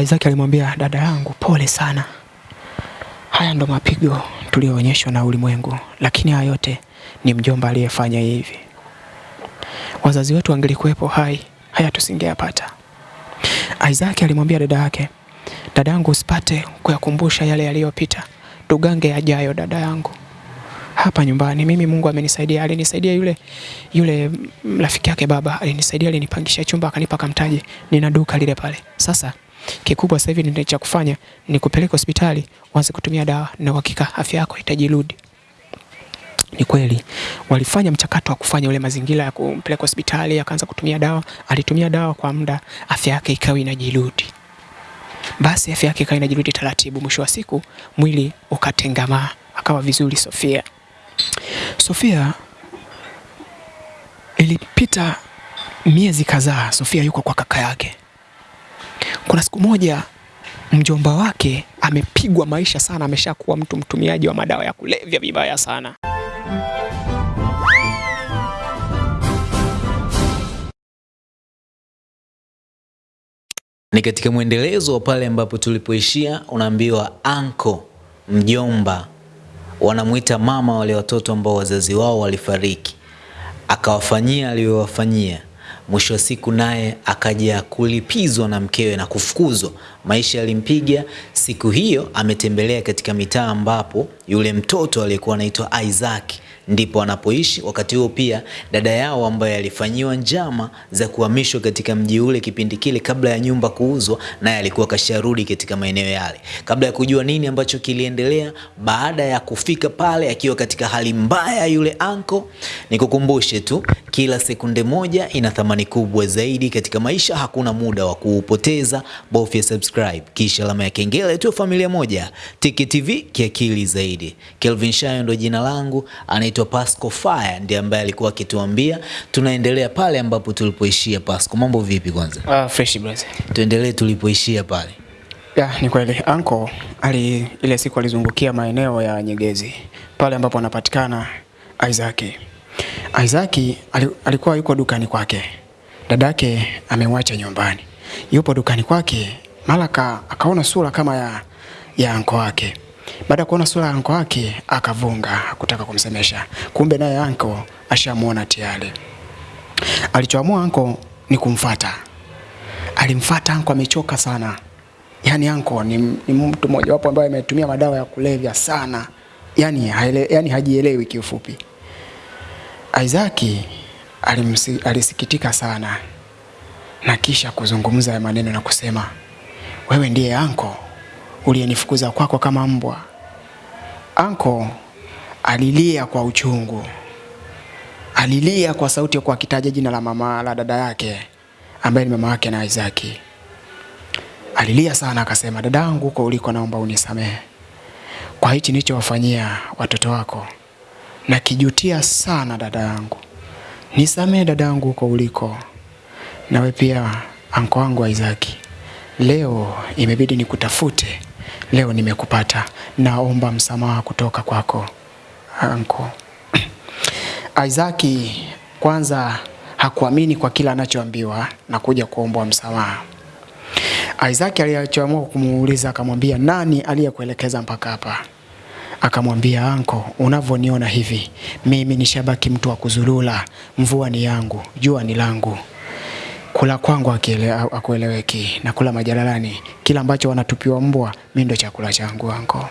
Isaac alimwambia dada yangu, pole sana, haya ndo mapigo tuliyoonyeshwa na ulimwengu, lakini haya yote ni mjomba aliyefanya hivi. Wazazi wetu wangelikuwepo hai, haya tusingeyapata. Isaac alimwambia dada yake, dada yangu, usipate kuyakumbusha yale yaliyopita, tugange yajayo, dada yangu hapa nyumbani. Mimi Mungu amenisaidia, alinisaidia yule yule rafiki yake baba alinisaidia, alinipangisha chumba akanipa kamtaji, nina duka lile pale. Sasa kikubwa sasa hivi ndio cha kufanya ni kupeleka hospitali uanze kutumia dawa, na uhakika afya yako itajirudi. Ni kweli walifanya mchakato wa kufanya ule mazingira ya kumpeleka hospitali, akaanza kutumia dawa. Alitumia dawa kwa muda, afya yake ikawa inajirudi. Basi afya yake ikawa inajirudi taratibu, mwisho wa siku mwili ukatengamaa, akawa vizuri Sofia. Sofia ilipita miezi kadhaa, Sofia yuko kwa kaka yake. Kuna siku moja mjomba wake amepigwa maisha sana, ameshakuwa mtu mtumiaji wa madawa ya kulevya vibaya sana. Ni katika mwendelezo wa pale ambapo tulipoishia, unaambiwa anko, mjomba, wanamwita mama wale watoto ambao wazazi wao walifariki, akawafanyia aliyowafanyia. Mwisho wa siku naye akaja kulipizwa na mkewe na kufukuzwa. Maisha yalimpiga. Siku hiyo ametembelea katika mitaa ambapo yule mtoto aliyekuwa anaitwa Isaac ndipo anapoishi. Wakati huo pia dada yao ambaye alifanyiwa njama za kuhamishwa katika mji ule kipindi kile kabla ya nyumba kuuzwa, naye alikuwa kasharudi katika maeneo yale. Kabla ya kujua nini ambacho kiliendelea, baada ya kufika pale akiwa katika hali mbaya yule anko, nikukumbushe tu, kila sekunde moja ina thamani kubwa zaidi katika maisha. Hakuna muda wa kuupoteza, bofya subscribe kisha alama ya kengele tu. Familia moja Tiki TV kiakili zaidi. Kelvin Shayo ndo jina langu, anaitwa Pasco Fire ndiye ambaye alikuwa akituambia. Tunaendelea pale ambapo tulipoishia. Pasco, mambo vipi? Kwanza Ah, fresh brother. tuendelee tulipoishia pale. Ya, ni kweli anko ali ile siku alizungukia maeneo ya Nyegezi pale ambapo anapatikana Isaac. Isaac alikuwa yuko dukani kwake, dadake amemwacha nyumbani, yupo dukani kwake, mara akaona sura kama ya, ya anko wake. Baada ya kuona sura ya anko wake akavunga kutaka kumsemesha, kumbe naye anko ashamuona tayari. Alichoamua anko ni kumfata alimfata anko, amechoka sana. Yaani anko ni, ni mtu mmoja wapo ambaye ametumia madawa ya kulevya sana, yaani yaani hajielewi kiufupi. Isaac alimsi, alisikitika sana na kisha kuzungumza maneno na kusema, wewe ndiye anko uliyenifukuza kwako kama mbwa. Anko alilia kwa uchungu, alilia kwa sauti ya kuakitaja jina la mama la dada yake ambaye ni mama yake na Isaac. Alilia sana akasema, dadangu, huko uliko, naomba unisamehe kwa hichi nilichowafanyia watoto wako. Nakijutia sana dada yangu, nisamehe dada yangu huko uliko. Nawe pia anko wangu Isaki, leo imebidi nikutafute, leo nimekupata, naomba msamaha kutoka kwako anko. Isaac kwanza hakuamini kwa kila anachoambiwa na kuja kuombwa msamaha. Isaac alichoamua kumuuliza akamwambia, nani aliyekuelekeza mpaka hapa? Akamwambia, anko, unavyoniona hivi mimi nishabaki mtu wa kuzulula. Mvua ni yangu, jua ni langu, kula kwangu akueleweki, na kula majalalani. Kila ambacho wanatupiwa mbwa, mimi ndo chakula changu anko.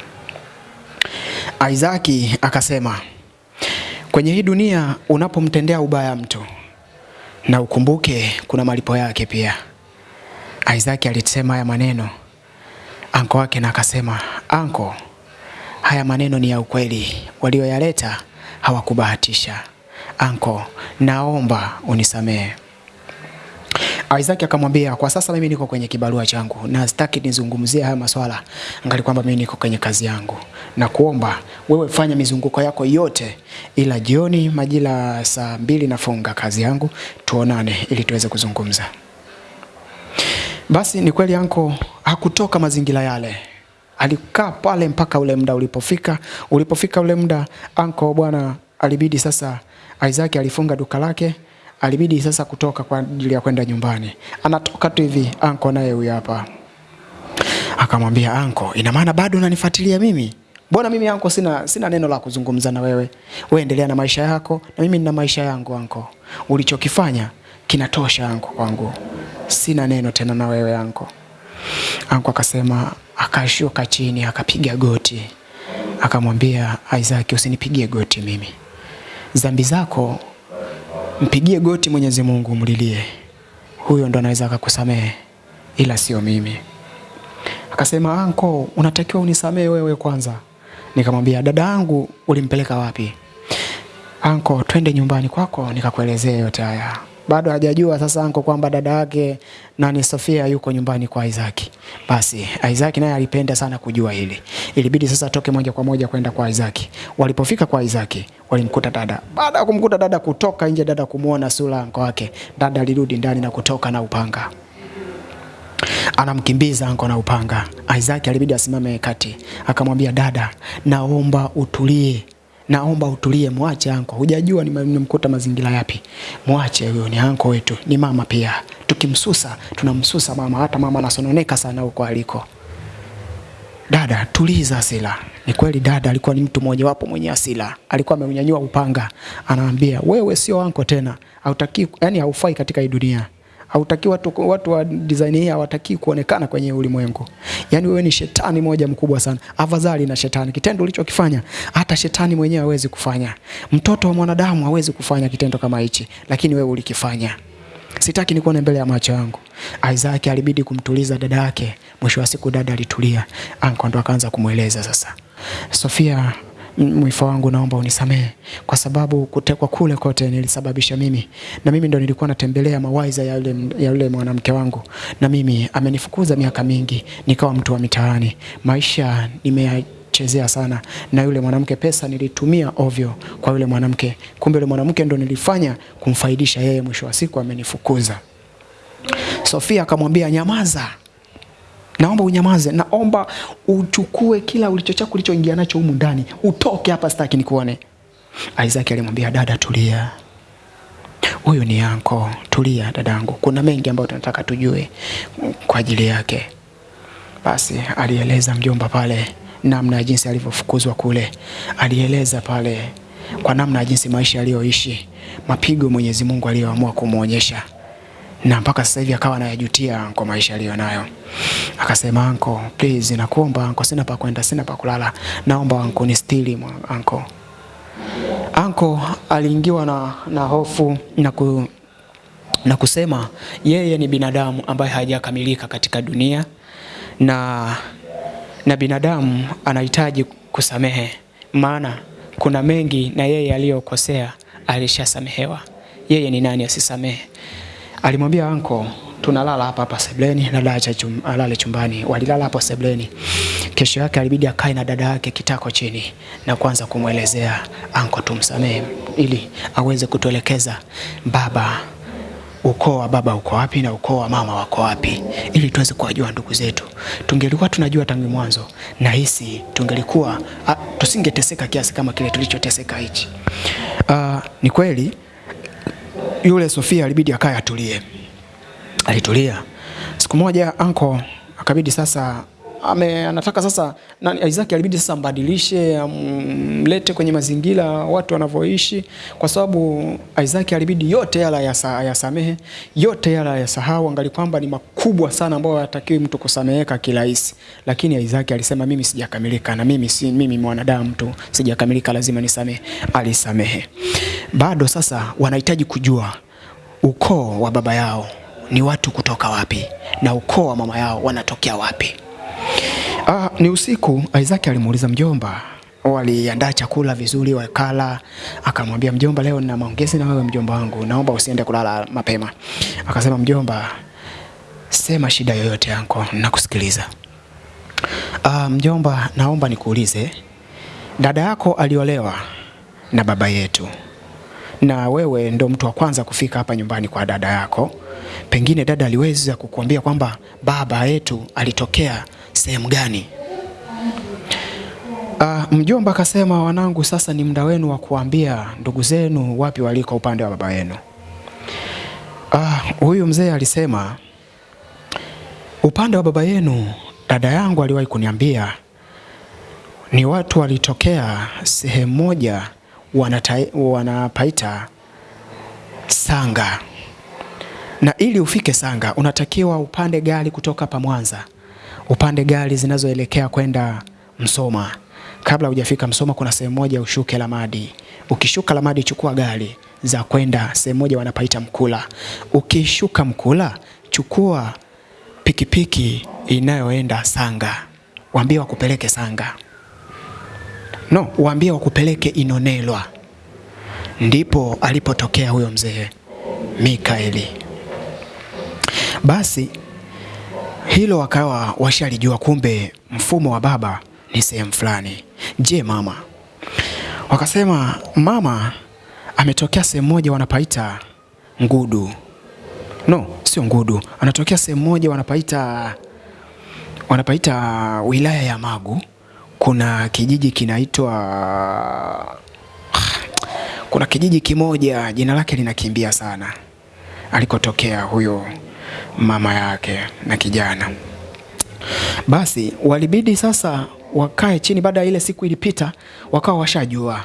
Isaac akasema, kwenye hii dunia unapomtendea ubaya mtu na ukumbuke kuna malipo yake pia. Isaac alisema haya maneno anko wake, na akasema anko, haya maneno ni ya ukweli, walioyaleta hawakubahatisha. Anko, naomba unisamehe. Isaac akamwambia kwa sasa mimi niko kwenye kibarua changu na sitaki nizungumzie haya maswala, angali kwamba mimi niko kwenye kazi yangu, na kuomba wewe fanya mizunguko yako yote, ila jioni majira saa mbili nafunga kazi yangu, tuonane ili tuweze kuzungumza. Basi ni kweli anko hakutoka mazingira yale, alikaa pale mpaka ule muda ulipofika. Ulipofika ule muda, anko bwana, alibidi sasa, Isaac alifunga duka lake, alibidi sasa kutoka kwa ajili ya kwenda nyumbani. Anatoka tu hivi, anko naye huyu hapa Akamwambia anko, ina maana bado unanifuatilia mimi? Mbona mimi anko sina, sina neno la kuzungumza na wewe. Wewe endelea na maisha yako na mimi nina maisha yangu anko. Ulichokifanya kinatosha anko kwangu. Sina neno tena na wewe anko. Anko akasema, akashuka chini akapiga goti, akamwambia Isaac, usinipigie goti mimi, zambi zako mpigie goti Mwenyezi Mungu, mlilie, huyo ndo anaweza akakusamehe, ila sio mimi. Akasema, anko, unatakiwa unisamehe wewe kwanza. Nikamwambia, dada yangu ulimpeleka wapi? Anko, twende nyumbani kwako nikakuelezea yote haya. Bado hajajua sasa anko kwamba dada yake nani Sofia yuko nyumbani kwa Isaac. Basi Isaac naye alipenda sana kujua hili. Ilibidi sasa atoke moja kwa moja kwenda kwa Isaac. Walipofika kwa Isaac, walimkuta dada. Baada ya kumkuta dada kutoka nje, dada kumuona sura anko wake, dada alirudi ndani na kutoka na upanga anamkimbiza anko na upanga. Isaac alibidi asimame kati, akamwambia dada, naomba utulie, naomba utulie, mwache anko. Hujajua nimemkuta mazingira yapi, mwache huyo, ni anko wetu, ni mama pia. Tukimsusa tunamsusa mama, hata mama anasononeka sana huko aliko. Dada, tuliza hasira. Ni kweli dada alikuwa ni mtu mmoja wapo mwenye asila alikuwa ameunyanyua upanga, anaambia wewe sio anko tena, hautaki, yani haufai katika hii dunia hautaki watu, watu wa design hii hawataki kuonekana kwenye ulimwengu. Yaani wewe ni shetani moja mkubwa sana, afadhali na shetani. Kitendo ulichokifanya hata shetani mwenyewe hawezi kufanya, mtoto wa mwanadamu hawezi kufanya kitendo kama hichi, lakini wewe ulikifanya. Sitaki nikuone mbele ya macho yangu. Isaac alibidi kumtuliza dada yake. Mwisho wa siku dada alitulia, ndo akaanza kumweleza sasa, Sofia mwifa wangu naomba unisamehe. Kwa sababu kutekwa kule kote nilisababisha mimi, na mimi ndo nilikuwa natembelea mawaiza ya yule, ya yule mwanamke wangu, na mimi amenifukuza miaka mingi, nikawa mtu wa mitaani. Maisha nimeyachezea sana, na yule mwanamke pesa nilitumia ovyo kwa yule mwanamke, kumbe yule mwanamke ndo nilifanya kumfaidisha yeye, mwisho wa siku amenifukuza. Sofia akamwambia nyamaza, naomba unyamaze, naomba uchukue kila ulicho chako ulichoingia nacho humu ndani, utoke hapa, sitaki nikuone. Isaac alimwambia dada, tulia, huyu ni yanko, tulia dadangu, kuna mengi ambayo tunataka tujue kwa ajili yake. Basi alieleza mjomba pale namna ya jinsi alivyofukuzwa kule, alieleza pale kwa namna ya jinsi maisha aliyoishi, mapigo Mwenyezi Mungu aliyoamua kumwonyesha na mpaka sasa hivi akawa anayajutia kwa maisha aliyonayo. Akasema, anko, please nakuomba anko, sina pa kwenda, sina pa kulala, naomba anko ni stili anko. Anko aliingiwa na, na hofu na, ku, na kusema yeye ni binadamu ambaye hajakamilika katika dunia na, na binadamu anahitaji kusamehe, maana kuna mengi na yeye aliyokosea alishasamehewa. Yeye ni nani asisamehe? Alimwambia anko, tunalala hapa hapa sebleni, dada chum, alale chumbani. Walilala hapo sebleni. Kesho yake alibidi akae na dada yake kitako chini na kuanza kumwelezea anko, tumsamee ili aweze kutuelekeza baba, ukoo wa baba uko wapi na ukoo wa mama wako wapi, ili tuweze kuwajua ndugu zetu. Tungelikuwa tunajua tangu mwanzo, na hisi tungelikuwa tusingeteseka kiasi kama kile tulichoteseka hichi. Uh, ni kweli yule Sofia alibidi akae atulie. Alitulia. Siku moja anko akabidi sasa ame, anataka sasa nani, Isaac alibidi sasa mbadilishe, amlete kwenye mazingira watu wanavyoishi, kwa sababu Isaac alibidi yote yala yasamehe, yote yala yasahau, angali kwamba ni makubwa sana ambayo hatakiwi mtu kusameheka kirahisi. Lakini Isaac alisema mimi sijakamilika, na mimi si mimi mwanadamu tu, sijakamilika, lazima nisamehe. Alisamehe. Bado sasa wanahitaji kujua ukoo wa baba yao ni watu kutoka wapi na ukoo wa mama yao wanatokea wapi. Ah, ni usiku. Isaac alimuuliza mjomba, waliandaa chakula vizuri, wakala. Akamwambia mjomba, leo nina maongezi na wewe mjomba wangu, naomba usiende kulala mapema. Akasema mjomba, sema shida yoyote yako, nakusikiliza. Ah, mjomba, naomba nikuulize, dada yako aliolewa na baba yetu na wewe ndo mtu wa kwanza kufika hapa nyumbani kwa dada yako. Pengine dada aliweza kukuambia kwamba baba yetu alitokea sehemu gani? Uh, mjomba akasema, wanangu, sasa ni muda wenu wa kuambia ndugu zenu wapi waliko upande wa baba yenu. Uh, huyu mzee alisema upande wa baba yenu dada yangu aliwahi kuniambia ni watu walitokea sehemu moja wanapaita Sanga, na ili ufike Sanga unatakiwa upande gari kutoka hapa Mwanza, upande gari zinazoelekea kwenda Msoma. Kabla hujafika Msoma, kuna sehemu moja ushuke Lamadi. Ukishuka Lamadi, chukua gari za kwenda sehemu moja wanapaita Mkula. Ukishuka Mkula, chukua pikipiki inayoenda Sanga, waambie wakupeleke Sanga. No, waambie wakupeleke Inonelwa. Ndipo alipotokea huyo mzee Mikaeli. Basi hilo wakawa washalijua, kumbe mfumo wa baba ni sehemu fulani. Je, mama? Wakasema mama ametokea sehemu moja wanapaita Ngudu. No, sio Ngudu, anatokea sehemu moja wanapaita wanapaita wilaya ya Magu. Kuna kijiji kinaitwa kuna kijiji kimoja jina lake linakimbia sana, alikotokea huyo mama yake na kijana. Basi walibidi sasa wakae chini. Baada ya ile siku ilipita, wakawa washajua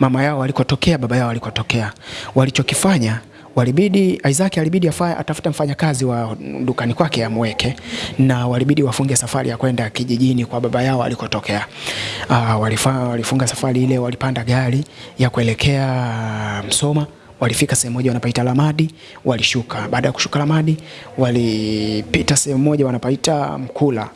mama yao walikotokea, baba yao walikotokea. Walichokifanya walibidi Isaac alibidi afaye atafute mfanyakazi wa dukani kwake amweke, na walibidi wafunge safari ya kwenda kijijini kwa baba yao alikotokea. Uh, walifunga safari ile, walipanda gari ya kuelekea Msoma. Walifika sehemu moja wanapaita Lamadi, walishuka. Baada ya kushuka Lamadi, walipita sehemu moja wanapaita Mkula.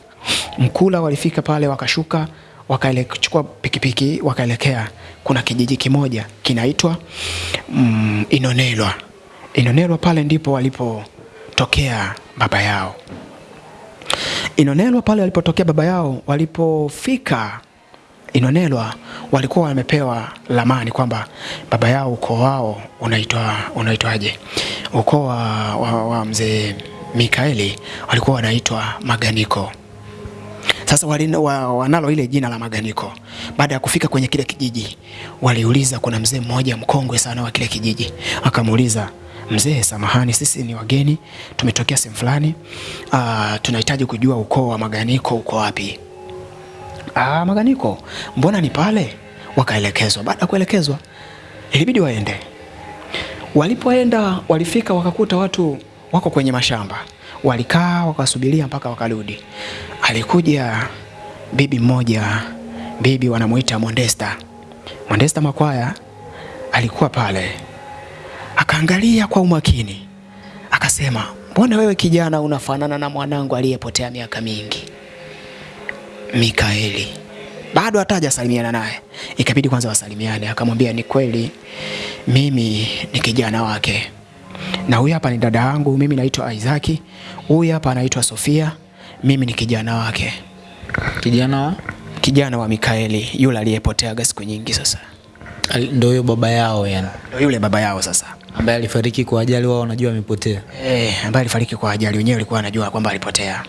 Mkula walifika pale, wakashuka wakachukua pikipiki wakaelekea, kuna kijiji kimoja kinaitwa mm, Inonelwa. Inonelwa pale ndipo walipotokea baba yao. Inonelwa pale walipotokea baba yao, walipofika Inonelwa walikuwa wamepewa lamani kwamba baba yao ukoo wao unaitwa unaitwaje? Ukoo wa, wa, wa mzee Mikaeli walikuwa wanaitwa Maganiko. Sasa wali, wa, wanalo ile jina la Maganiko. Baada ya kufika kwenye kile kijiji, waliuliza, kuna mzee mmoja mkongwe sana wa kile kijiji, akamuuliza mzee, samahani, sisi ni wageni, tumetokea sehemu fulani, uh, tunahitaji kujua ukoo wa Maganiko uko wapi? Ah, Maganiko, mbona ni pale? Wakaelekezwa. Baada ya kuelekezwa, ilibidi waende. Walipoenda walifika, wakakuta watu wako kwenye mashamba, walikaa wakasubiria mpaka wakarudi. Alikuja bibi mmoja, bibi wanamuita Mondesta. Mondesta Makwaya alikuwa pale, akaangalia kwa umakini, akasema, mbona wewe kijana unafanana na mwanangu aliyepotea miaka mingi Mikaeli. Bado hata hajasalimiana naye, ikabidi kwanza wasalimiane. Akamwambia, ni kweli mimi ni kijana wake, na huyu hapa ni dada yangu, mimi naitwa Isaac, huyu hapa anaitwa Sofia, mimi ni kijana wake, Kijana wa? Kijana wa Mikaeli. Yule aliyepoteaga siku nyingi. Sasa. Ndio huyo baba yao yani, ndio yule baba yao sasa, ambaye alifariki kwa ajali, wao wanajua amepotea. eh, ambaye alifariki kwa ajali, wenyewe walikuwa wanajua kwamba alipotea.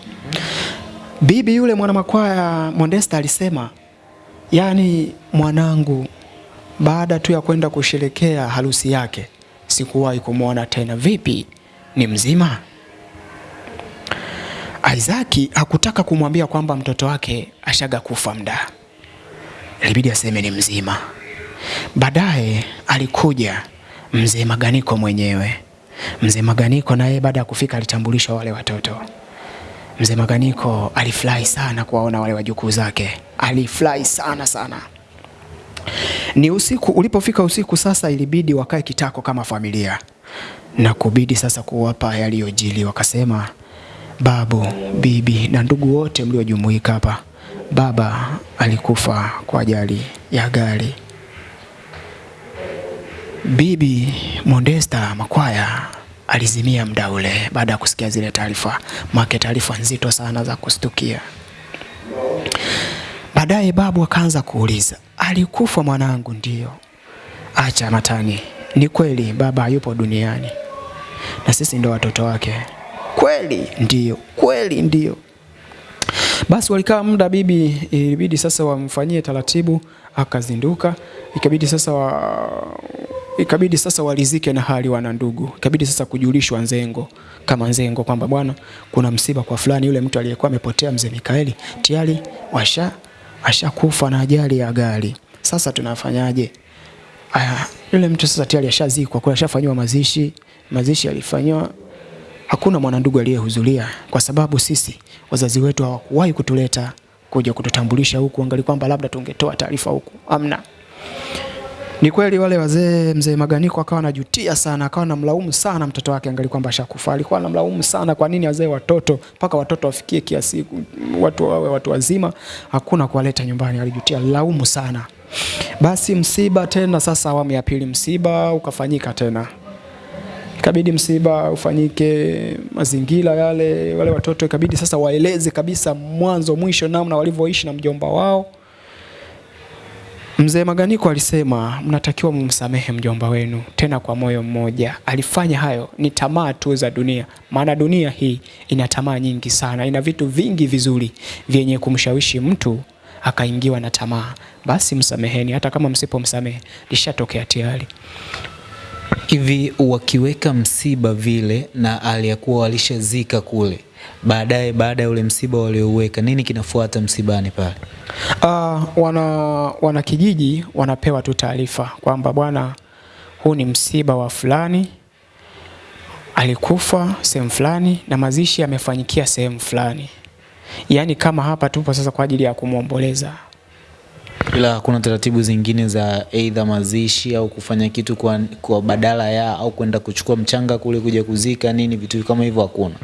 Bibi yule mwanamakwaya Modesta alisema, yani mwanangu, baada tu ya kwenda kusherekea harusi yake sikuwahi kumwona tena. Vipi, ni mzima? Isaki hakutaka kumwambia kwamba mtoto wake ashaga kufa mda, ilibidi aseme ni mzima. Baadaye alikuja mzee Maganiko mwenyewe. Mzee Maganiko naye baada ya kufika alitambulisha wale watoto. Mzee Maganiko alifurahi sana kuwaona wale wajukuu zake, alifurahi sana sana. Ni usiku, ulipofika usiku sasa, ilibidi wakae kitako kama familia na kubidi sasa kuwapa yaliyojili. Wakasema, babu, bibi na ndugu wote mliojumuika hapa, baba alikufa kwa ajali ya gari. Bibi Modesta Makwaya alizimia mda ule baada ya kusikia zile taarifa, make taarifa nzito sana za kustukia. Baadaye babu akaanza kuuliza, alikufa mwanangu? Ndio. Acha matani, ni kweli baba yupo duniani na sisi ndo watoto wake. Kweli? Ndio. Kweli? Ndio. Basi walikaa muda, bibi ilibidi sasa wamfanyie taratibu, akazinduka ikabidi sasa wa, ikabidi sasa walizike na hali wana ndugu, ikabidi sasa kujulishwa Nzengo kama Nzengo kwamba bwana, kuna msiba kwa fulani, yule mtu aliyekuwa amepotea mzee Mikaeli tayari washa ashakufa na ajali ya gari. Sasa tunafanyaje? Aya, yule mtu sasa tayari ashazikwa, kwa ashafanywa mazishi, mazishi yalifanywa hakuna mwanandugu aliyehudhuria kwa sababu sisi wazazi wetu hawakuwahi kutuleta kuja kututambulisha huku, angali kwamba labda tungetoa taarifa huku, amna. Ni kweli wale wazee, mzee Maganiko akawa anajutia sana, akawa anamlaumu sana mtoto wake, angali kwamba ashakufa. Alikuwa anamlaumu sana, kwa nini wazee watoto mpaka watoto wafikie kiasi watu wawe watu wazima, hakuna kuwaleta nyumbani. Alijutia, laumu sana. Basi msiba tena, sasa awamu ya pili msiba ukafanyika tena ikabidi msiba ufanyike, mazingira yale, wale watoto ikabidi sasa waeleze kabisa mwanzo mwisho namna walivyoishi na mjomba wao. Mzee Maganiko alisema mnatakiwa mumsamehe mjomba wenu tena kwa moyo mmoja. Alifanya hayo ni tamaa tu za dunia, maana dunia hii ina tamaa nyingi sana, ina vitu vingi vizuri vyenye kumshawishi mtu akaingiwa na tamaa. Basi msameheni, hata kama msipomsamehe lishatokea tayari. Hivi wakiweka msiba vile na aliyakuwa walishazika kule, baadaye baada ya ule msiba walioweka nini kinafuata msibani pale? Uh, wana, wana kijiji wanapewa tu taarifa kwamba bwana, huu ni msiba wa fulani, alikufa sehemu fulani na mazishi yamefanyikia sehemu fulani. Yaani kama hapa tupo sasa kwa ajili ya kumwomboleza. Ila hakuna taratibu zingine za aidha mazishi au kufanya kitu kwa, kwa badala ya au kwenda kuchukua mchanga kule kuja kuzika nini, vitu kama hivyo hakuna.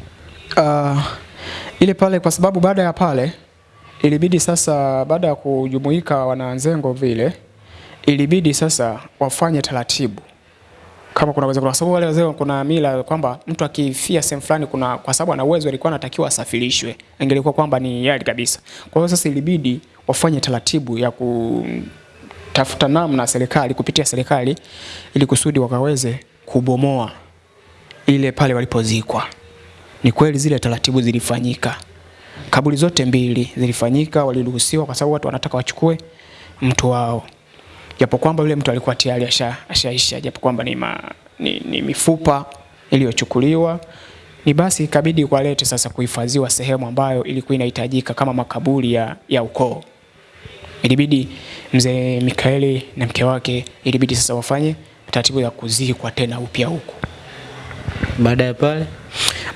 Uh, ile pale kwa sababu baada ya pale ilibidi sasa, baada ya kujumuika wananzengo vile, ilibidi sasa wafanye taratibu kama kuna uwezo, kwa sababu wale wazee kuna mila kwamba mtu akifia sehemu fulani, kuna kwa sababu ana uwezo, alikuwa anatakiwa asafirishwe, ingelikuwa kwamba ni yali kabisa. Kwa hiyo sasa ilibidi wafanye taratibu ya kutafuta namna serikali kupitia serikali, ili kusudi wakaweze kubomoa ile pale walipozikwa. Ni kweli zile taratibu zilifanyika, kaburi zote mbili zilifanyika, waliruhusiwa kwa sababu watu wanataka wachukue mtu wao japo kwamba yule mtu alikuwa tayari asha, ashaisha, japo kwamba ni, ma, ni, ni mifupa iliyochukuliwa ni basi ikabidi kwalete sasa kuhifadhiwa sehemu ambayo ilikuwa inahitajika kama makaburi ya, ya ukoo. Ilibidi mzee Mikaeli na mke wake ilibidi sasa wafanye taratibu ya kuzikwa tena upya huku. Baada ya pale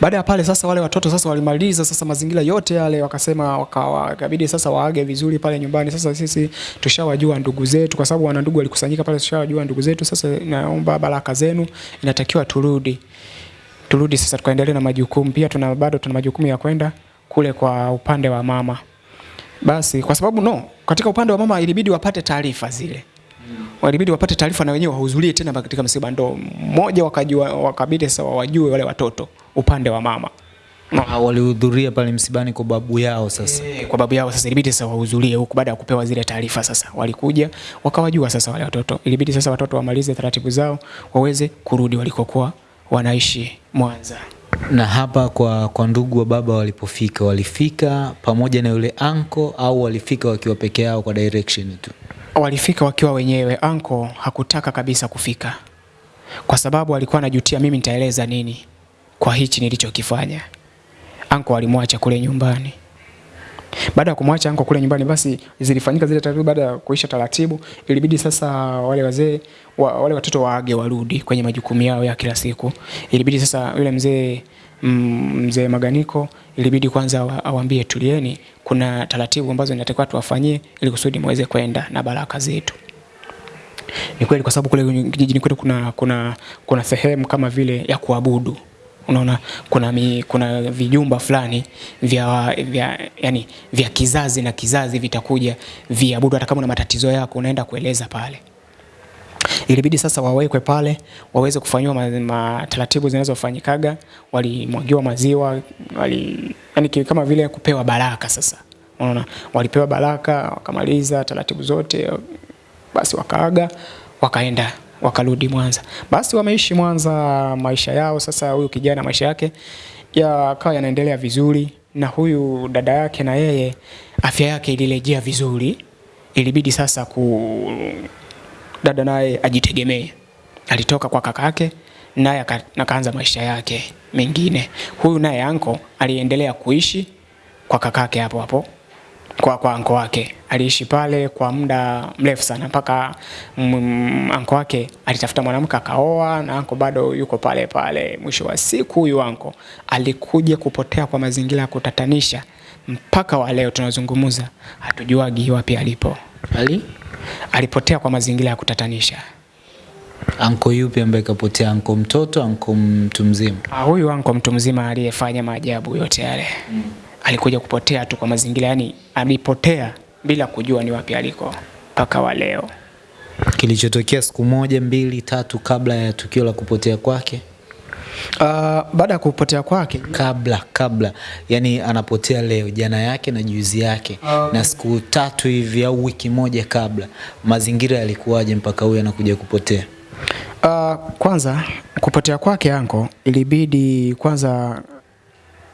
Baada ya pale sasa wale watoto sasa walimaliza sasa mazingira yote yale, wakasema wakawa ikabidi sasa waage vizuri pale nyumbani. Sasa sisi tushawajua ndugu zetu, kwa sababu wana ndugu walikusanyika pale, tushawajua ndugu zetu. Sasa naomba baraka zenu, inatakiwa turudi, turudi sasa tukaendelee na majukumu. Pia tuna bado tuna majukumu ya kwenda kule kwa upande wa mama. Basi kwa sababu no, katika upande wa mama ilibidi wapate taarifa zile walibidi wapate taarifa na wenyewe wahudhurie tena katika msiba, ndo mmoja wakajua, wakabidi sasa wajue wale watoto upande wa mama Ah, walihudhuria pale msibani kwa babu yao sasa. E, kwa babu yao. Sasa ilibidi sasa wahudhurie huku baada ya kupewa zile taarifa. Sasa walikuja wakawajua sasa wale watoto, ilibidi sasa watoto wamalize taratibu zao waweze kurudi walikokuwa wanaishi Mwanza. Na hapa kwa, kwa ndugu wa baba walipofika, walifika pamoja na yule anko au walifika wakiwa peke yao kwa direction tu? Walifika wakiwa wenyewe. Anko hakutaka kabisa kufika kwa sababu alikuwa anajutia, mimi nitaeleza nini kwa hichi nilichokifanya. Anko alimwacha kule nyumbani. Baada ya kumwacha anko kule nyumbani, basi zilifanyika zile taratibu. Baada ya kuisha taratibu, ilibidi sasa wale wazee wa, wale watoto waage warudi kwenye majukumu yao ya kila siku. Ilibidi sasa yule mzee mzee Maganiko ilibidi kwanza awambie awaambie tulieni, kuna taratibu ambazo inatakiwa tuwafanyie ili kusudi muweze kwenda na baraka zetu. Ni kweli kwa sababu kule kijijini kwetu kuna, kuna, kuna sehemu kama vile ya kuabudu unaona kuna, mi, kuna vijumba fulani vya, vya, yani, vya kizazi na kizazi vitakuja viabudu. Hata kama una matatizo yako unaenda kueleza pale. Ilibidi sasa wawekwe pale waweze kufanyiwa mataratibu ma, taratibu zinazofanyikaga. Walimwagiwa maziwa wali, yani, kama vile kupewa baraka. Sasa unaona walipewa baraka, wakamaliza taratibu zote, basi wakaaga wakaenda wakarudi Mwanza. Basi wameishi Mwanza maisha yao. Sasa huyu kijana maisha yake yakawa yanaendelea vizuri, na huyu dada yake na yeye afya yake ilirejea vizuri. Ilibidi sasa ku dada naye ajitegemee. Alitoka kwa kakake naye akaanza maisha yake mengine. Huyu naye anko aliendelea kuishi kwa kakake hapo hapo kwa, kwa anko wake aliishi pale kwa muda mrefu sana mpaka anko wake alitafuta mwanamke akaoa, na anko bado yuko pale pale. Mwisho wa siku huyu anko alikuja kupotea kwa mazingira ya kutatanisha, mpaka wa leo tunazungumza, hatujuagi wapi alipo. Ali Alipotea kwa mazingira ya kutatanisha. anko yupi ambaye kapotea? Anko mtoto, anko mtu mzima? Ah, huyu anko mtu mzima aliyefanya maajabu yote yale mm. alikuja kupotea tu kwa mazingira, yani alipotea bila kujua ni wapi aliko mpaka wa leo. Kilichotokea siku moja mbili tatu kabla ya tukio la kupotea kwake? Uh, baada ya kupotea kwake. Kabla kabla, yani anapotea leo, jana yake na juzi yake. Na siku tatu hivi au wiki moja kabla, mazingira yalikuwaje mpaka huyu anakuja kupotea? uh, kwanza kupotea kwake anko ilibidi kwanza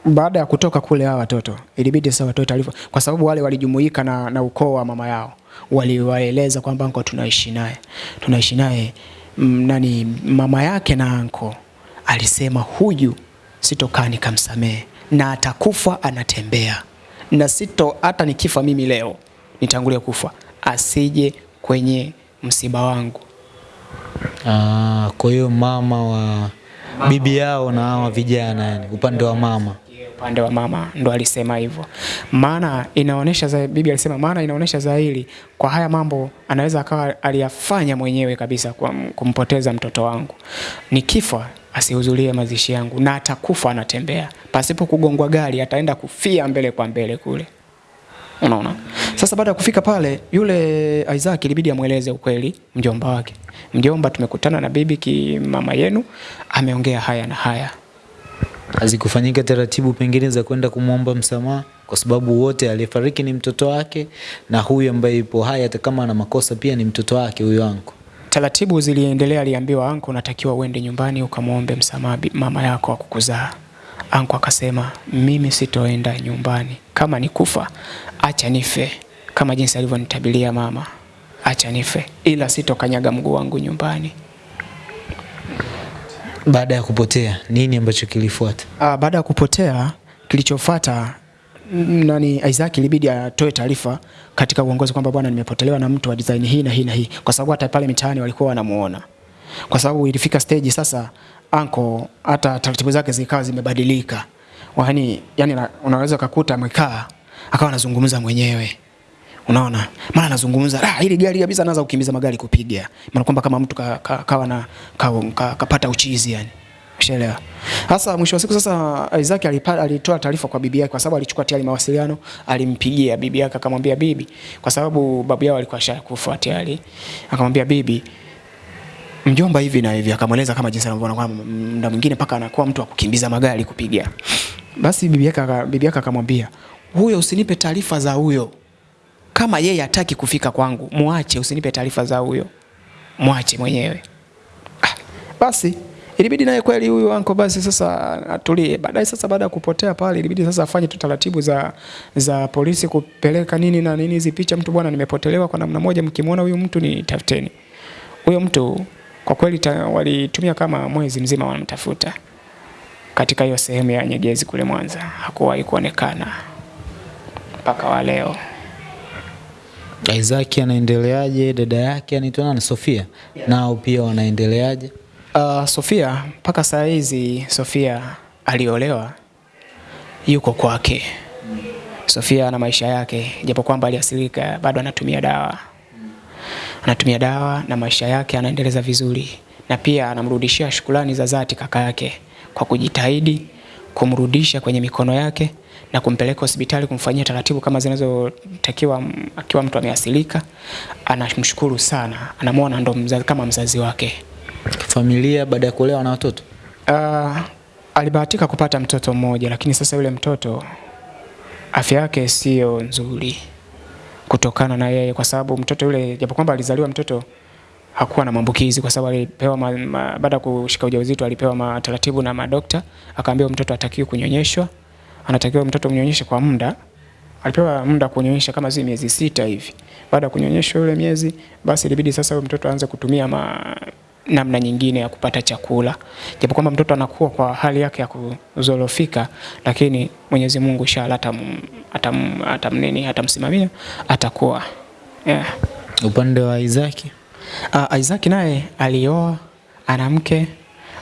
baada ya kutoka kule hawa watoto ilibidi sasa watoe taarifa, kwa sababu wale walijumuika na, na ukoo wa mama yao, waliwaeleza kwamba anko tunaishi naye. Tunaishi naye mm, nani mama yake na anko alisema huyu sitokaa nikamsamehe na atakufa anatembea. Na sito hata nikifa mimi leo nitangulia kufa. Asije kwenye msiba wangu. Ah, kwa hiyo mama wa bibi yao na hawa vijana, yani upande wa mama. Upande wa mama ndo alisema hivyo, maana inaonesha za, bibi alisema maana inaonesha zaidi kwa haya mambo anaweza akawa aliyafanya mwenyewe kabisa kwa kumpoteza mtoto wangu. Nikifa asihudhurie mazishi yangu na atakufa anatembea pasipo kugongwa gari, ataenda kufia mbele kwa mbele kule. Unaona? Sasa baada ya kufika pale, yule Isaac ilibidi amweleze ukweli mjomba wake. Mjomba, tumekutana na bibi ki mama yenu ameongea haya na haya. hazikufanyika taratibu pengine za kwenda kumwomba msamaha, kwa sababu wote aliyefariki ni mtoto wake na huyu ambaye yupo hai, hata kama ana makosa pia ni mtoto wake huyo anko. Taratibu ziliendelea, aliambiwa anko, unatakiwa uende nyumbani ukamwombe msamaha mama yako akukuzaa. kukuzaa. Anko akasema mimi sitoenda nyumbani, kama nikufa acha nife, kama jinsi alivyonitabilia mama, acha nife, ila sitokanyaga mguu wangu nyumbani. Baada ya kupotea, nini ambacho kilifuata? Ah, baada ya kupotea kilichofuata nani Isaac ilibidi atoe taarifa katika uongozi kwamba bwana, nimepotelewa na mtu wa design hii na hii na hii, kwa sababu hata pale mitaani walikuwa wanamuona, kwa sababu ilifika stage sasa anko hata taratibu zake zikawa zimebadilika, yani, yani na- unaweza ukakuta amekaa akawa anazungumza mwenyewe. Unaona, maana anazungumza ah, hili gari kabisa, anaanza kukimbiza magari kupiga, maana kwamba kama mtu ka, ka, kawa na ka, ka, kapata uchizi yani. Ushaelewa? Sasa mwisho wa siku sasa Isaac alipata alitoa taarifa kwa bibi yake kwa sababu alichukua tayari mawasiliano, alimpigia bibi yake akamwambia bibi, kwa sababu babu yao alikuwa ashakufa tayari, akamwambia bibi, mjomba hivi na hivi, akamweleza kama jinsi anavyoona kwamba muda mwingine paka anakuwa mtu wa kukimbiza magari kupiga. Basi bibi yake bibi yake akamwambia, huyo usinipe taarifa za huyo kama yeye hataki kufika kwangu, muache, usinipe taarifa za huyo, Muache mwenyewe. Ah, basi ilibidi naye kweli huyu anko basi sasa atulie. Baadaye sasa, baada ya kupotea pale, ilibidi sasa afanye tu taratibu za za polisi kupeleka nini na nini hizi picha, mtu bwana, nimepotelewa kwa namna moja, mkimwona huyu mtu ni tafuteni. Huyo mtu kwa kweli ta, walitumia kama mwezi mzima wanamtafuta katika hiyo sehemu ya Nyegezi kule Mwanza, hakuwahi kuonekana mpaka wa leo. Isaac anaendeleaje? Dada yake anaitwa nani? Sofia, yeah. nao pia wanaendeleaje? Uh, Sofia mpaka saa hizi Sofia aliolewa, yuko kwake. Sofia ana maisha yake, japo kwamba aliasilika, bado anatumia dawa, anatumia dawa na maisha yake anaendeleza vizuri, na pia anamrudishia shukrani za dhati kaka yake kwa kujitahidi kumrudisha kwenye mikono yake na kumpeleka hospitali kumfanyia taratibu kama zinazotakiwa akiwa mtu ameasilika. Anamshukuru sana, anamwona ndo mzazi, kama mzazi wake. Familia baada ya kuolewa na watoto Uh, alibahatika kupata mtoto mmoja, lakini sasa yule mtoto afya yake sio nzuri kutokana na yeye, kwa sababu mtoto yule japo kwamba alizaliwa mtoto hakuwa na maambukizi, kwa sababu alipewa baada ya kushika ujauzito alipewa mataratibu na madokta, akaambiwa mtoto hatakiwi kunyonyeshwa, anatakiwa mtoto mnyonyeshe kwa muda alipewa muda kunyonyesha kama zile miezi sita hivi. Baada ya kunyonyesha yule miezi, basi ilibidi sasa huyo mtoto aanze kutumia ma, namna nyingine ya kupata chakula, japo kwamba mtoto anakuwa kwa hali yake ya kuzorofika, lakini Mwenyezi Mungu inshallah atam, atam, atam nini atamsimamia atakuwa yeah. Upande wa Isaki Uh, Isaac naye alioa, ana mke,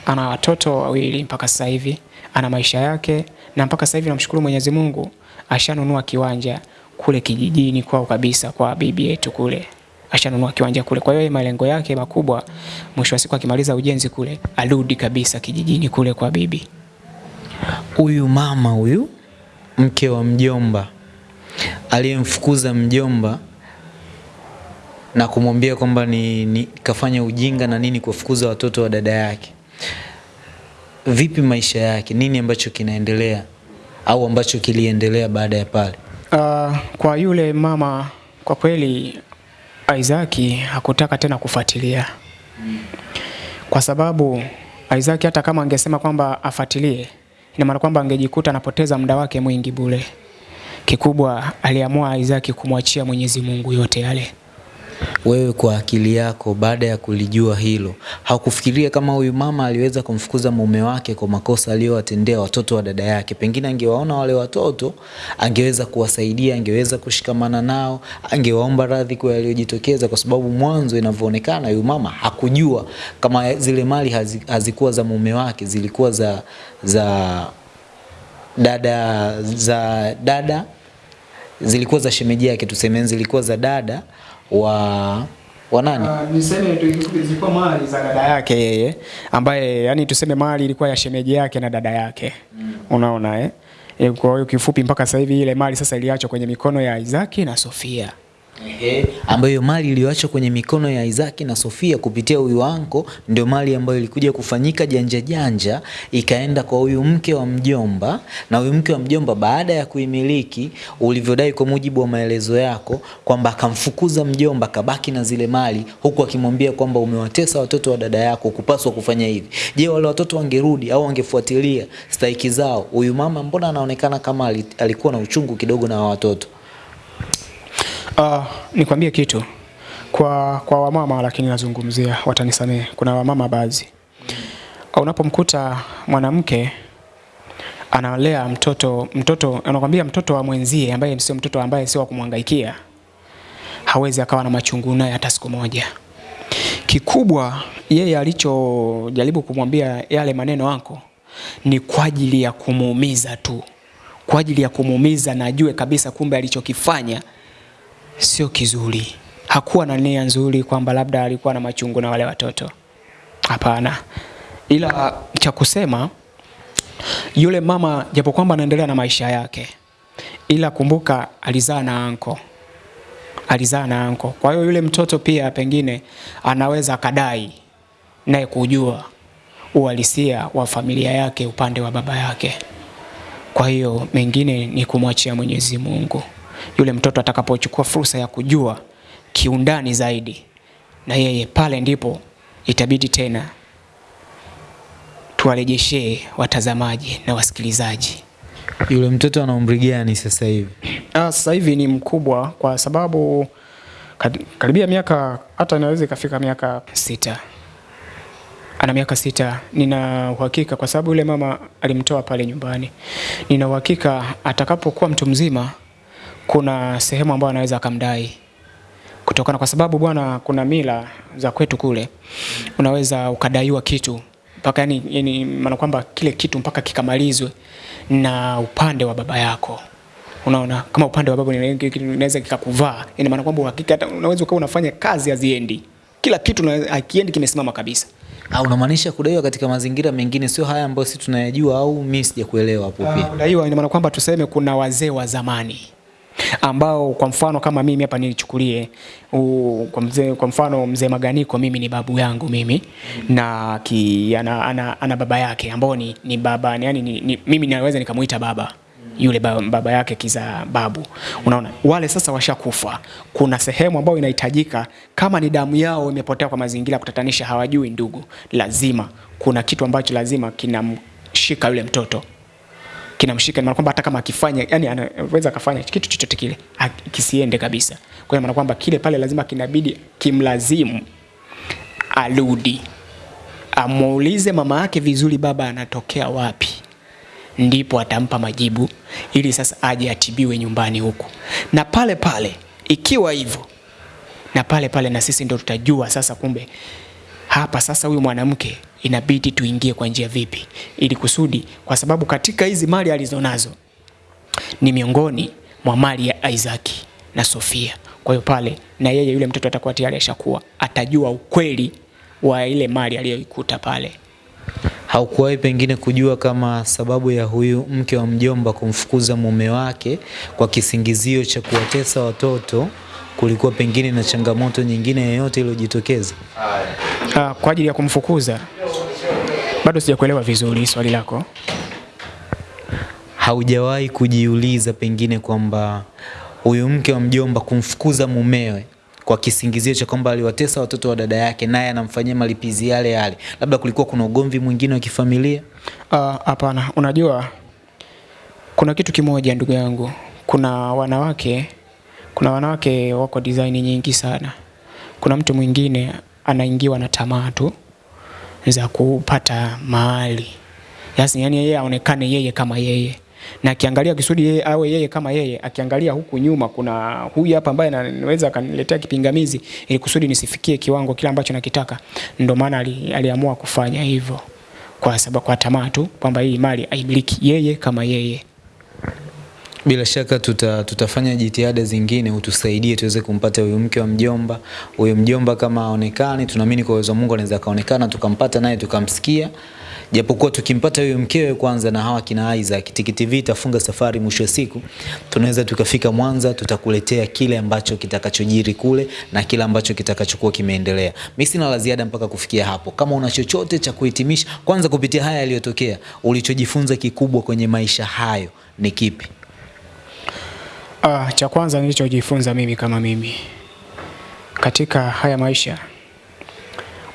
ana watoto wawili mpaka sasa hivi, ana maisha yake na mpaka sasa hivi namshukuru Mwenyezi Mungu ashanunua kiwanja kule kijijini kwao kabisa kwa bibi yetu kule. Ashanunua kiwanja kule. Kwa hiyo yeye malengo yake makubwa mwisho wa siku akimaliza ujenzi kule arudi kabisa kijijini kule kwa bibi. huyu mama huyu mke wa mjomba aliyemfukuza mjomba na kumwambia kwamba ni, ni kafanya ujinga na nini kuwafukuza watoto wa dada yake. Vipi maisha yake? Nini ambacho kinaendelea au ambacho kiliendelea baada ya pale? Uh, kwa yule mama kwa kweli Isaac hakutaka tena kufuatilia kwa sababu Isaac hata kama angesema kwamba afuatilie, ina maana kwamba angejikuta anapoteza muda wake mwingi bure. Kikubwa aliamua Isaac kumwachia Mwenyezi Mungu yote yale. Wewe kwa akili yako, baada ya kulijua hilo, haukufikiria kama huyu mama aliweza kumfukuza mume wake kwa makosa aliyowatendea watoto wa dada yake? Pengine angewaona wale watoto, angeweza kuwasaidia, angeweza kushikamana nao, angewaomba radhi kwa yaliyojitokeza, kwa sababu mwanzo inavyoonekana huyu mama hakujua kama zile mali hazikuwa za mume wake, zilikuwa za za dada za dada zilikuwa za shemeji yake, tuseme zilikuwa za dada wa wa nani? Uh, niseme tu zilikuwa mali za dada yake yeye ambaye yani tuseme mali ilikuwa ya shemeji yake na dada yake mm. Unaona eh? E, kwa hiyo kifupi mpaka sasa hivi ile mali sasa iliachwa kwenye mikono ya Isaki na Sofia. Ambayo mali iliyoachwa kwenye mikono ya Isaki na Sofia kupitia huyu anko ndio mali ambayo ilikuja kufanyika janja janja, ikaenda kwa huyu mke wa mjomba, na huyu mke wa mjomba baada ya kuimiliki, ulivyodai kwa mujibu wa maelezo yako kwamba akamfukuza mjomba, kabaki na zile mali, huku akimwambia kwamba umewatesa watoto wa dada yako, kupaswa kufanya hivi. Je, wale watoto wangerudi au wangefuatilia stahiki zao, huyu mama mbona anaonekana kama alikuwa na uchungu kidogo na watoto? Uh, nikwambie kitu kwa kwa wamama, lakini nazungumzia, watanisamee Kuna wamama baadhi, mm. unapomkuta mwanamke analea mtoto mtoto, anakwambia mtoto wa mwenzie ambaye sio mtoto ambaye sio wa kumhangaikia, hawezi akawa na machungu naye hata siku moja. Kikubwa yeye alichojaribu kumwambia yale maneno yako ni kwa ajili ya kumuumiza tu, kwa ajili ya kumuumiza na ajue kabisa kumbe alichokifanya sio kizuri. Hakuwa na nia nzuri kwamba labda alikuwa na machungu na wale watoto. Hapana, ila cha kusema yule mama japo kwamba anaendelea na maisha yake, ila kumbuka alizaa na anko, alizaa na anko. Kwa hiyo yule mtoto pia pengine anaweza akadai naye kujua uhalisia wa familia yake upande wa baba yake. Kwa hiyo mengine ni kumwachia Mwenyezi Mungu. Yule mtoto atakapochukua fursa ya kujua kiundani zaidi, na yeye pale ndipo itabidi tena tuwarejeshee watazamaji na wasikilizaji. Yule mtoto ana umri gani sasa hivi? Ah, sasa hivi ni mkubwa kwa sababu karibia miaka hata inaweza ikafika miaka sita. Ana miaka sita. Nina uhakika kwa sababu yule mama alimtoa pale nyumbani. Nina uhakika atakapokuwa mtu mzima, kuna sehemu ambayo anaweza akamdai kutokana, kwa sababu bwana, kuna mila za kwetu kule, unaweza ukadaiwa kitu mpaka yani, yani maana kwamba kile kitu mpaka kikamalizwe na upande wa baba yako. Unaona, kama upande wa baba ni- inaweza kikakuvaa, ina maana kwamba uhakika hata unaweza ukawa unafanya kazi haziendi, kila kitu na- hakiendi, kimesimama kabisa. Au unamaanisha kudaiwa katika mazingira mengine sio haya ambayo sisi tunayajua au mimi sijakuelewa hapo Ah, pia? Kudaiwa ina maana kwamba tuseme kuna wazee wa zamani ambao kwa mfano kama mimi hapa nilichukulie kwa mzee, kwa mfano mzee Maganiko mimi ni babu yangu mimi na ki, ana, ana, ana baba yake ambao ni, ni baba yani ni, ni, mimi naweza nikamuita baba yule baba, baba yake kiza babu. Unaona, wale sasa washakufa. Kuna sehemu ambayo inahitajika, kama ni damu yao imepotea kwa mazingira kutatanisha, hawajui ndugu, lazima kuna kitu ambacho lazima kinamshika yule mtoto kinamshika, maana kwamba hata kama akifanya, yani anaweza akafanya kitu chochote kile kisiende kabisa. Kwa hiyo maana kwamba kile pale lazima kinabidi kimlazimu arudi amuulize mama yake vizuri, baba anatokea wapi, ndipo atampa majibu ili sasa aje atibiwe nyumbani huku, na pale pale ikiwa hivyo, na pale pale na sisi ndo tutajua sasa, kumbe hapa sasa huyu mwanamke inabidi tuingie kwa njia vipi, ili kusudi, kwa sababu katika hizi mali alizonazo ni miongoni mwa mali ya Isaac na Sofia. Kwa hiyo pale na yeye yule mtoto atakuwa tayari ashakuwa atajua ukweli wa ile mali aliyoikuta pale. Haukuwahi pengine kujua kama sababu ya huyu mke wa mjomba kumfukuza mume wake kwa kisingizio cha kuwatesa watoto kulikuwa pengine na changamoto nyingine yoyote iliyojitokeza? Ah, kwa ajili ya kumfukuza bado sijakuelewa vizuri swali lako. Haujawahi kujiuliza pengine kwamba huyu mke wa mjomba kumfukuza mumewe kwa kisingizio cha kwamba aliwatesa watoto wa dada yake, naye anamfanyia malipizi yale yale, labda kulikuwa kuna ugomvi mwingine wa kifamilia? Ah, Hapana, unajua kuna kitu kimoja ndugu yangu, kuna wanawake, kuna wanawake wako design nyingi sana. Kuna mtu mwingine anaingiwa na tamaa tu za kupata mahali, Yaani yani yeye aonekane yeye kama yeye, na akiangalia kisudi yeye awe yeye kama yeye, akiangalia huku nyuma kuna huyu hapa ambaye anaweza akaniletea kipingamizi ili kusudi nisifikie kiwango kile ambacho nakitaka. Ndio maana ali, aliamua kufanya hivyo kwa sababu kwa tamaa tu kwamba hii mali aimiliki yeye kama yeye. Bila shaka tuta, tutafanya jitihada zingine utusaidie tuweze kumpata huyu mke wa mjomba. Huyu mjomba kama aonekani, tunaamini kwa uwezo Mungu anaweza kaonekana, tukampata naye tukamsikia. Japokuwa tukimpata huyu mkewe kwanza na hawa kina Isaac, Tiki TV itafunga safari, mwisho wa siku tunaweza tukafika Mwanza, tutakuletea kile ambacho kitakachojiri kule na kile ambacho kitakachokuwa kimeendelea. Mimi sina la ziada mpaka kufikia hapo. Kama una chochote cha kuhitimisha, kwanza kupitia haya yaliyotokea, ulichojifunza kikubwa kwenye maisha hayo ni kipi? Ah, cha kwanza nilichojifunza mimi kama mimi katika haya maisha,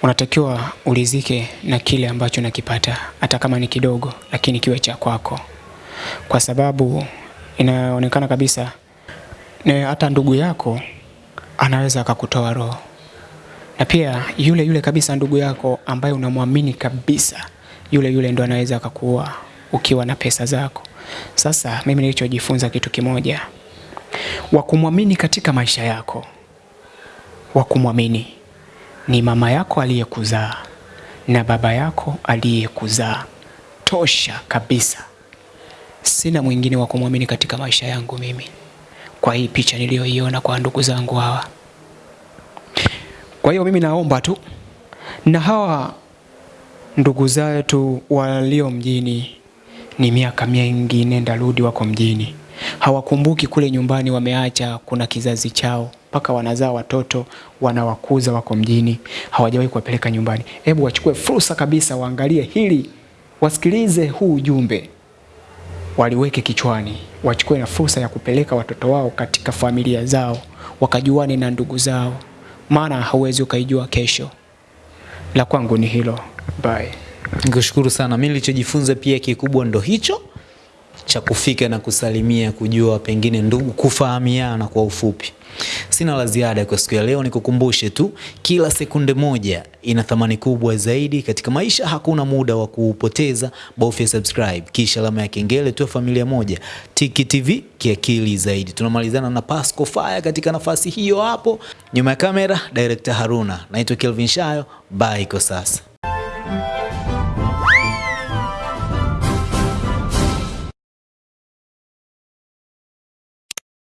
unatakiwa ulizike na kile ambacho nakipata, hata kama ni kidogo, lakini kiwe cha kwako, kwa sababu inaonekana kabisa ne, hata ndugu yako anaweza akakutoa roho, na pia yule yule kabisa ndugu yako ambaye unamwamini kabisa, yule yule ndo anaweza akakuua ukiwa na pesa zako. Sasa mimi nilichojifunza kitu kimoja wa kumwamini katika maisha yako, wa kumwamini ni mama yako aliyekuzaa na baba yako aliyekuzaa, tosha kabisa. Sina mwingine wa kumwamini katika maisha yangu mimi, kwa hii picha niliyoiona kwa ndugu zangu hawa. Kwa hiyo mimi naomba tu na hawa ndugu zetu walio mjini, ni miaka mingi nenda rudi, wako mjini hawakumbuki kule nyumbani wameacha kuna kizazi chao, mpaka wanazaa watoto wanawakuza, wako mjini, hawajawahi kuwapeleka nyumbani. Hebu wachukue fursa kabisa, waangalie hili, wasikilize huu ujumbe, waliweke kichwani, wachukue na fursa ya kupeleka watoto wao katika familia zao, wakajuane na ndugu zao, maana hauwezi ukaijua kesho. La kwangu ni hilo. Bye. Nikushukuru sana. Mimi nilichojifunza pia kikubwa ndo hicho cha kufika na kusalimia, kujua pengine ndugu, kufahamiana kwa ufupi. Sina la ziada kwa siku ya leo, nikukumbushe tu kila sekunde moja ina thamani kubwa zaidi katika maisha. Hakuna muda wa kuupoteza, bofya subscribe kisha alama ya kengele, tuwe familia moja. Tiki TV kiakili zaidi. Tunamalizana na Pasco Fire katika nafasi hiyo hapo nyuma ya kamera, director Haruna. Naitwa Kelvin Shayo, bye kwa sasa.